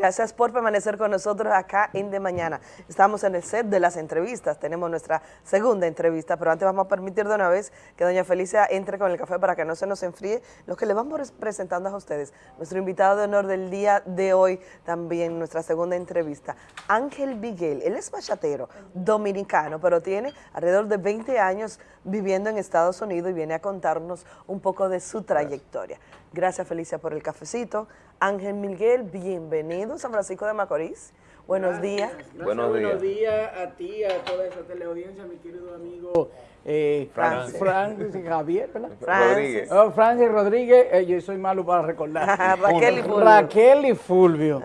Gracias por permanecer con nosotros acá en De Mañana. Estamos en el set de las entrevistas, tenemos nuestra segunda entrevista, pero antes vamos a permitir de una vez que doña Felicia entre con el café para que no se nos enfríe lo que le vamos presentando a ustedes. Nuestro invitado de honor del día de hoy, también nuestra segunda entrevista, Ángel Miguel. Él es bachatero dominicano, pero tiene alrededor de 20 años viviendo en Estados Unidos y viene a contarnos un poco de su trayectoria. Gracias Felicia por el cafecito. Ángel Miguel, bienvenido San Francisco de Macorís. Buenos días. buenos días. Buenos días a ti, a toda esa teleaudiencia, mi querido amigo eh, Francis. Francis Javier, ¿verdad? Francis. Oh, Francis Rodríguez, eh, yo soy malo para recordar. Raquel y Fulvio. Raquel y Fulvio.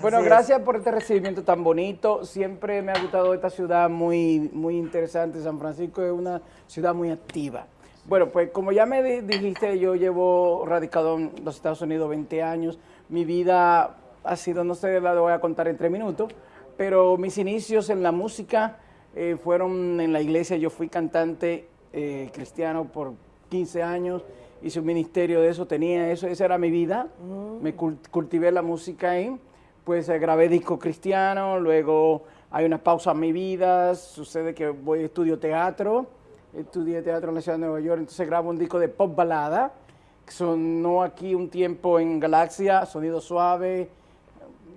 bueno, gracias por este recibimiento tan bonito. Siempre me ha gustado esta ciudad muy, muy interesante. San Francisco es una ciudad muy activa. Bueno, pues como ya me dijiste, yo llevo radicado en los Estados Unidos 20 años. Mi vida ha sido, no sé, la voy a contar en tres minutos, pero mis inicios en la música eh, fueron en la iglesia. Yo fui cantante eh, cristiano por 15 años, hice un ministerio de eso, tenía eso, esa era mi vida. Mm. Me cultivé la música ahí, pues eh, grabé disco cristiano, luego hay una pausa en mi vida, sucede que voy a estudio teatro estudié teatro en la ciudad de Nueva York, entonces grabo un disco de pop balada, que sonó aquí un tiempo en Galaxia, sonido suave,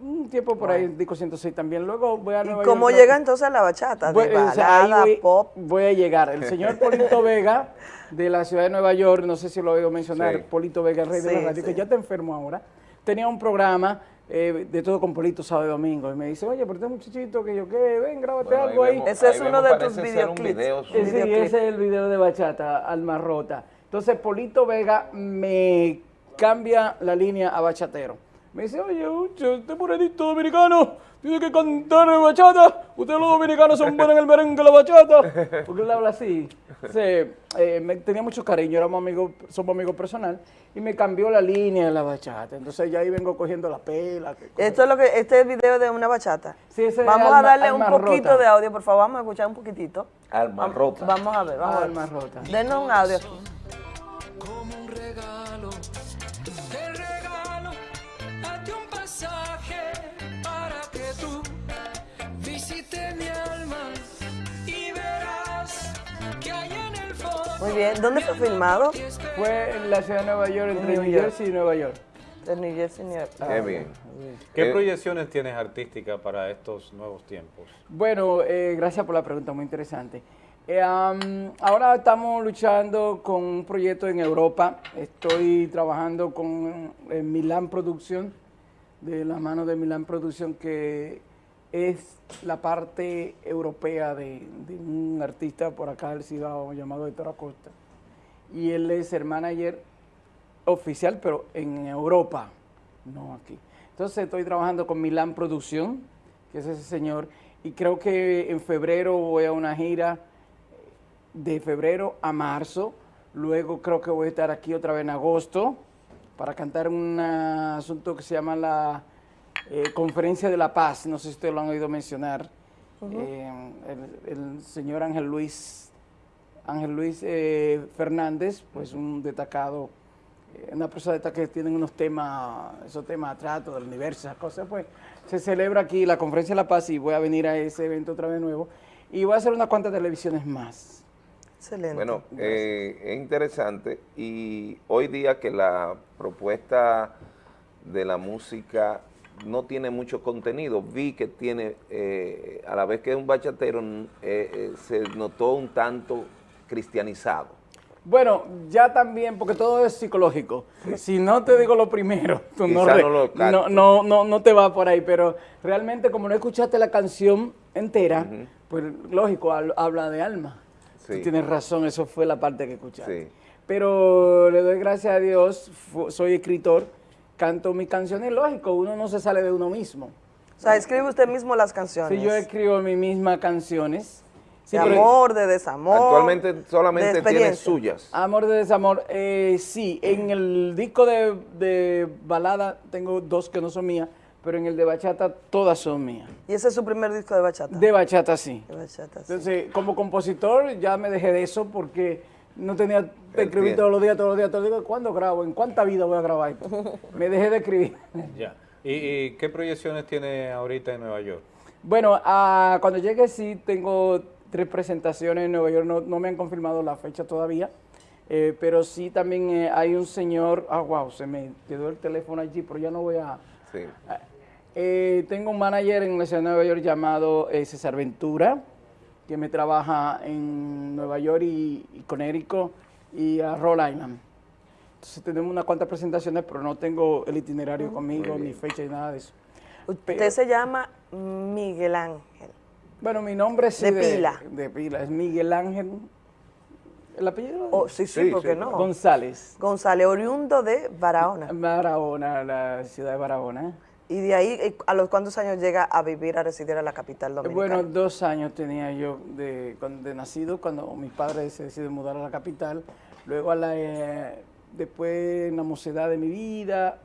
un tiempo por ahí, disco 106 también. Luego voy a Nueva ¿Y cómo llega entonces a la bachata? Voy, balada, pop. Voy a llegar. El señor Polito Vega, de la ciudad de Nueva York, no sé si lo he oído mencionar, Polito Vega, el rey de la radio, que ya está enfermo ahora, tenía un programa eh, de todo con Polito sábado y domingo. Y me dice, oye, pero este muchachito que yo qué, ven, grábate algo ahí. ese es uno de tus videoclips. Video, sí, ese es el video de bachata, Alma Rota. Entonces, Polito Vega me cambia la línea a bachatero. Me dice, oye, este morenito dominicano tiene que cantar bachata. Ustedes los dominicanos son buenos en el merengue, la bachata. Porque él habla así. Eh, me tenía mucho cariño, éramos amigos, somos amigos personal. Y me cambió la línea de la bachata. Entonces ya ahí vengo cogiendo la pela. Esto es lo que, este es el video de una bachata. Sí, ese Vamos a darle un poquito de audio, por favor. Vamos a escuchar un poquitito. Alma rota. Vamos a ver, vamos a ver. Alma rota. Denos un audio. Muy bien. ¿Dónde fue filmado? Fue en la ciudad de Nueva York, entre New, Jersey y Nueva York. De New Jersey y Nueva York. Qué bien. ¿Qué eh, proyecciones tienes artísticas para estos nuevos tiempos? Bueno, eh, gracias por la pregunta, muy interesante. Eh, ahora estamos luchando con un proyecto en Europa. Estoy trabajando con Milan Producción, de la mano de Milan Producción, que es la parte europea de, un artista por acá del Cibao llamado Héctor Acosta. Y él es el manager oficial, pero en Europa, no aquí. Entonces estoy trabajando con Milán Producción, que es ese señor, y creo que en febrero voy a una gira de febrero a marzo. Luego creo que voy a estar aquí otra vez en agosto para cantar un asunto que se llama la eh, Conferencia de la Paz, no sé si ustedes lo han oído mencionar, eh, el, señor Ángel Luis, Ángel Luis eh, Fernández, pues un destacado, una persona que tienen unos temas, esos temas de trato del universo, esas cosas, pues se celebra aquí la Conferencia de la Paz y voy a venir a ese evento otra vez nuevo y voy a hacer unas cuantas televisiones más. Excelente. Bueno, es interesante y hoy día que la propuesta de la música no tiene mucho contenido. Vi que tiene, eh, a la vez que es un bachatero, eh, eh, se notó un tanto cristianizado. Bueno, ya también, porque todo es psicológico. Si no te digo lo primero, tú no, no, no, no, te va por ahí, pero realmente como no escuchaste la canción entera, pues lógico, habla de alma. tienes razón, eso fue la parte que escuchaste. Pero le doy gracias a Dios, soy escritor, canto mis canciones, lógico, uno no se sale de uno mismo. O sea, escribe usted mismo las canciones. Sí, yo escribo mis mismas canciones. de amor, de desamor. Actualmente solamente tienes suyas. Amor de desamor, eh, sí. En el disco de, balada tengo dos que no son mías, pero en el de bachata todas son mías. ¿Y ese es su primer disco de bachata? De bachata, sí. De bachata, sí. Entonces, como compositor ya me dejé de eso porque no tenía que escribir todos los días, todos los días, todos los días. ¿Cuándo grabo? ¿En cuánta vida voy a grabar? Me dejé de escribir. Ya. ¿Y, y qué proyecciones tiene ahorita en Nueva York? Bueno, ah, cuando llegue sí tengo tres presentaciones en Nueva York, no, no me han confirmado la fecha todavía, eh, pero sí también eh, hay un señor, ah, wow, se me quedó el teléfono allí, pero ya no voy a... Sí. Eh, tengo un manager en la ciudad de Nueva York llamado eh, César Ventura, que me trabaja en Nueva York y, y Connecticut y a Rhode Island. Entonces tenemos unas cuantas presentaciones, pero no tengo el itinerario conmigo, ni fecha, ni nada de eso. Usted se llama Miguel Ángel. Bueno, mi nombre sí De pila. De pila, es Miguel Ángel. ¿El apellido? Oh, sí, sí, Sí, ¿por qué sí. no? González. González, oriundo de Barahona. Barahona, la ciudad de Barahona. Y de ahí, eh, ¿a los cuántos años llega a vivir, a residir a la capital dominicana? Bueno, dos años tenía yo de, cuando- de nacido cuando mis padres se deciden mudar a la capital. Luego, a la, eh, después en la mocedad de mi vida,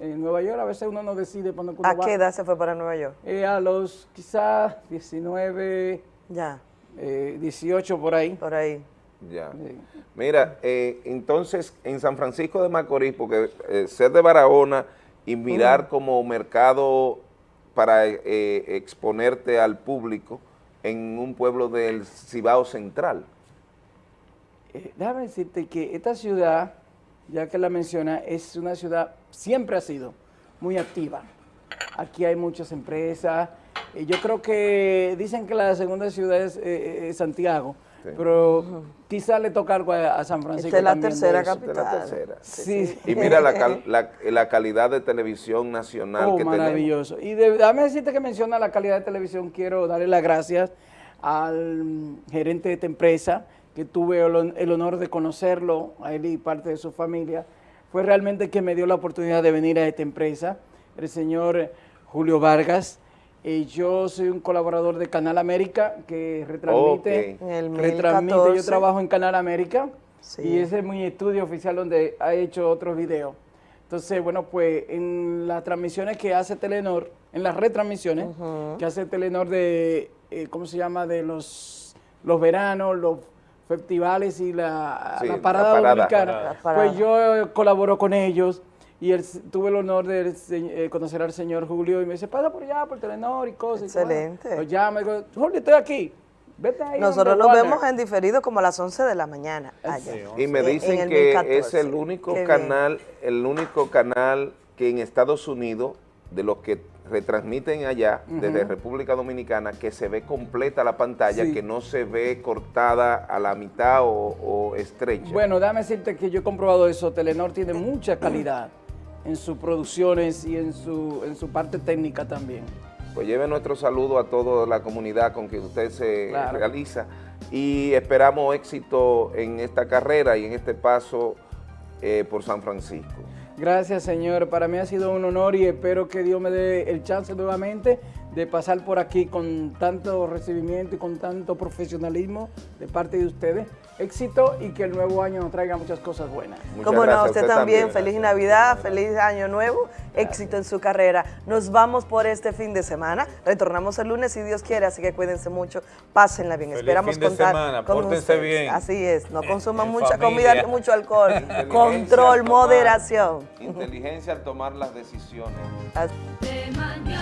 en Nueva York a veces uno no decide cuándo uno ¿A va. qué edad se fue para Nueva York? Eh, a los quizás 19, Ya, eh, 18 por ahí. por ahí. Ya. Sí. Mira, eh, entonces en San Francisco de Macorís, porque eh, ser de Barahona y mirar como mercado para eh, exponerte al público en un pueblo del Cibao Central. Eh, déjame decirte que esta ciudad, ya que la menciona, es una ciudad, siempre ha sido muy activa. Aquí hay muchas empresas. Eh, yo creo que dicen que la segunda ciudad es, es Santiago, Sí. pero quizá le toca algo a, a San Francisco. Esta es la también tercera eso. Esta es la capital. tercera. Sí. Y mira la, cal- la, la calidad de televisión nacional Oh, que tenemos. maravilloso. Y de- déjame decirte que menciona la calidad de televisión. Quiero darle las gracias al gerente de esta empresa, que tuve el, el honor de conocerlo, a él y parte de su familia. Fue realmente que me dio la oportunidad de venir a esta empresa, el señor Julio Vargas. Eh, yo soy un colaborador de Canal América que retransmite, Ok. En el retransmite. Yo 1014. trabajo en Canal América Sí. y ese es mi estudio oficial donde ha hecho otros videos. Entonces, bueno, pues en las transmisiones que hace Telenor, en las retransmisiones que hace Telenor de, eh, ¿cómo se llama? De los, los veranos, los festivales y la, Sí, la la parada dominicana. La parada. Pues yo colaboro con ellos y el- tuve el honor de eh, conocer al señor Julio y me dice, pasa por allá, por Telenor y cosas. Y bueno, Excelente. Lo llama y digo, Julio, estoy aquí. Vete ahí. Nosotros nos Warner". vemos en diferido como a las 11 de la mañana allá. Sí, Y me En- dicen en el que 1014. es el único Qué bien. canal, el único canal que en Estados Unidos, de los que retransmiten allá, desde República Dominicana, que se ve completa la pantalla, Sí. que no se ve cortada a la mitad o, o estrecha. Bueno, déjame decirte que yo he comprobado eso. Telenor tiene mucha calidad en sus producciones y en su, en su parte técnica también. Pues lleve nuestro saludo a toda la comunidad con que usted se Claro. realiza y esperamos éxito en esta carrera y en este paso eh, por San Francisco. Gracias, señor. Para mí ha sido un honor y espero que Dios me dé el chance nuevamente de pasar por aquí con tanto recibimiento y con tanto profesionalismo de parte de ustedes. Éxito y que el nuevo año nos traiga muchas cosas buenas. Muchas Como no, usted, también, también. feliz Navidad, feliz Año Nuevo, éxito en su carrera. Nos vamos por este fin de semana, retornamos el lunes si Dios quiere, así que cuídense mucho, pásenla bien. Feliz Esperamos fin de contar semana, con pórtense ustedes. bien. Así es, no consuman En mucha familia. comida ni mucho alcohol, control, tomar- moderación. Inteligencia al tomar las decisiones. Así- De mañana.